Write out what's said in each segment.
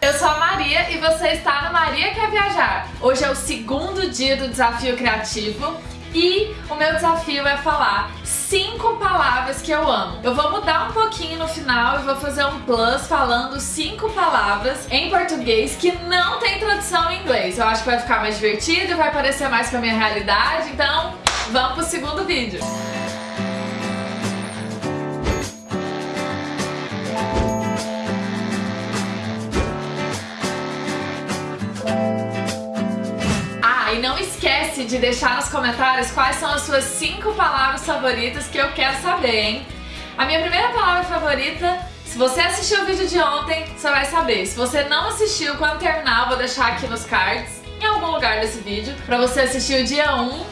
Eu sou a Maria e você está no Maria Quer Viajar. Hoje é o segundo dia do Desafio Criativo e o meu desafio é falar cinco palavras que eu amo. Eu vou mudar um pouquinho no final e vou fazer um plus falando cinco palavras em português que não tem tradução em inglês. Eu acho que vai ficar mais divertido vai parecer mais com a minha realidade, então vamos pro segundo vídeo. e esquece de deixar nos comentários quais são as suas 5 palavras favoritas que eu quero saber, hein? A minha primeira palavra favorita, se você assistiu o vídeo de ontem, você vai saber. Se você não assistiu, quando terminar, eu vou deixar aqui nos cards, em algum lugar desse vídeo, pra você assistir o dia 1.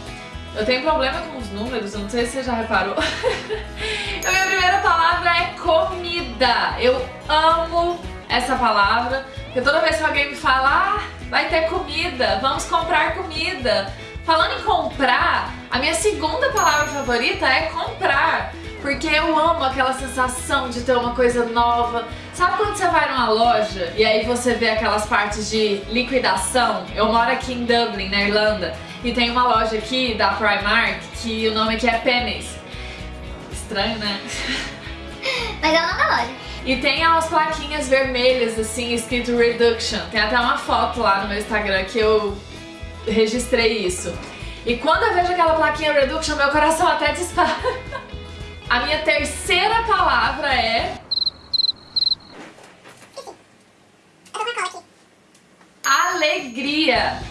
Eu tenho problema com os números, eu não sei se você já reparou. a minha primeira palavra é comida. Eu amo essa palavra, porque toda vez que alguém me fala, ah, vai ter comida, vamos comprar comida. Falando em comprar, a minha segunda palavra favorita é comprar. Porque eu amo aquela sensação de ter uma coisa nova. Sabe quando você vai numa loja e aí você vê aquelas partes de liquidação? Eu moro aqui em Dublin, na Irlanda, e tem uma loja aqui da Primark que o nome aqui é Pennies. Estranho, né? Mas é o nome da loja. E tem umas plaquinhas vermelhas, assim, escrito Reduction. Tem até uma foto lá no meu Instagram que eu registrei isso. E quando eu vejo aquela plaquinha Reduction, meu coração até dispara. A minha terceira palavra é... Alegria.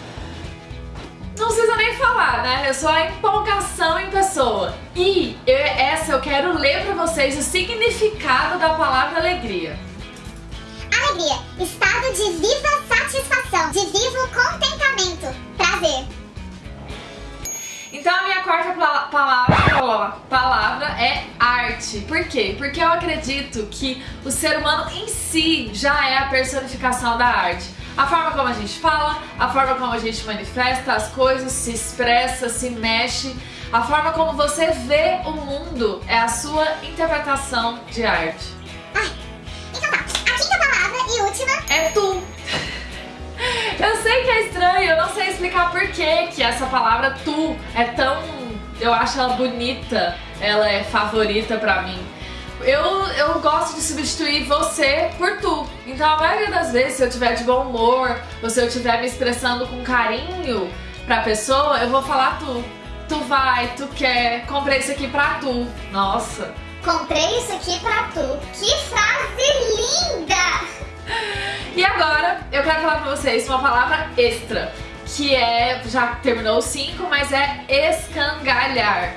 Não precisa nem falar, né? É só a empolgação em pessoa. E eu, essa eu quero ler pra vocês o significado da palavra alegria. Alegria, estado de viva satisfação, de vivo contentamento, palavra, palavra é arte. Por quê? Porque eu acredito que o ser humano em si já é a personificação da arte. A forma como a gente fala, a forma como a gente manifesta as coisas, se expressa, se mexe, a forma como você vê o mundo é a sua interpretação de arte. Ai, então tá, a quinta palavra e última é tu. Eu sei que é estranho, eu não sei explicar por que que essa palavra tu é tão... Eu acho ela bonita, ela é favorita pra mim eu, eu gosto de substituir você por tu. Então a maioria das vezes, se eu tiver de bom humor, ou se eu estiver me expressando com carinho pra pessoa, eu vou falar tu. Tu vai, tu quer, comprei isso aqui pra tu. Nossa. Comprei isso aqui pra tu. Que frase linda! E agora, eu quero falar pra vocês uma palavra extra, que é, já terminou o 5, mas é escangalhar.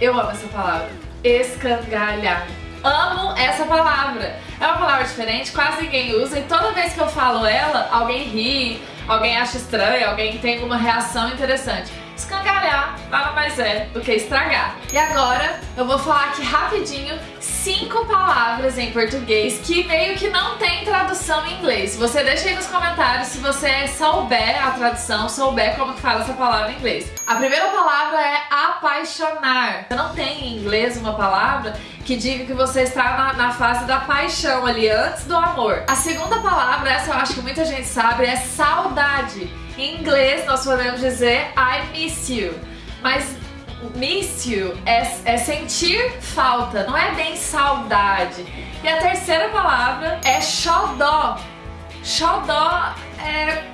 Eu amo essa palavra. Escangalhar. Amo essa palavra. É uma palavra diferente, quase ninguém usa e toda vez que eu falo ela, alguém ri, alguém acha estranho, alguém tem alguma reação interessante. Escangalhar nada mais é do que estragar. E agora eu vou falar aqui rapidinho cinco palavras em português que meio que não tem tradução em inglês. Você deixa aí nos comentários se você souber a tradução, souber como que fala essa palavra em inglês. A primeira palavra é apaixonar. Não tem em inglês uma palavra que diga que você está na, na, fase da paixão ali, antes do amor. A segunda palavra, essa eu acho que muita gente sabe, é saudade. Em inglês nós podemos dizer I miss you. Mas miss you é, é sentir falta, não é bem saudade. E a terceira palavra é xodó. Xodó é...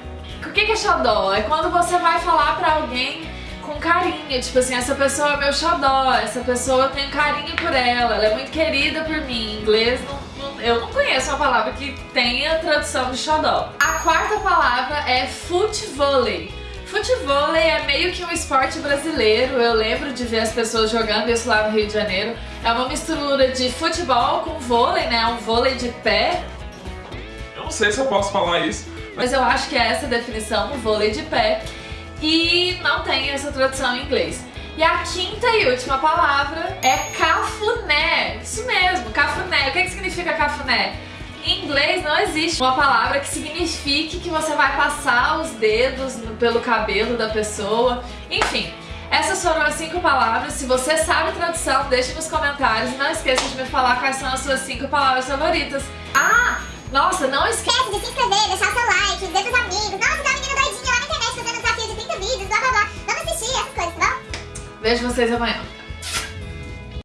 O que é xodó? É quando você vai falar pra alguém com carinho, tipo assim, essa pessoa é meu xodó, essa pessoa eu tenho carinho por ela, ela é muito querida por mim. Em inglês, não, não, eu não conheço uma palavra que tenha tradução de xodó. A quarta palavra é futevôlei. Futebol é meio que um esporte brasileiro, eu lembro de ver as pessoas jogando isso lá no Rio de Janeiro. É uma mistura de futebol com vôlei, né? Um vôlei de pé. Eu não sei se eu posso falar isso. Mas eu acho que é essa a definição, um vôlei de pé. E não tem essa tradução em inglês. E a quinta e última palavra é cafuné. Isso mesmo, cafuné. O que, é que significa cafuné? Em inglês não existe uma palavra que signifique que você vai passar os dedos pelo cabelo da pessoa. Enfim, essas foram as cinco palavras. Se você sabe a tradução, deixe nos comentários. E não esqueça de me falar quais são as suas cinco palavras favoritas. Ah, nossa, não esqueça de se inscrever dizer pros amigos. Nossa, tá menina doidinha lá na internet fazendo um desafio de 30 vídeos, blá blá blá. Vamos assistir essas coisas, tá bom? Vejo vocês amanhã.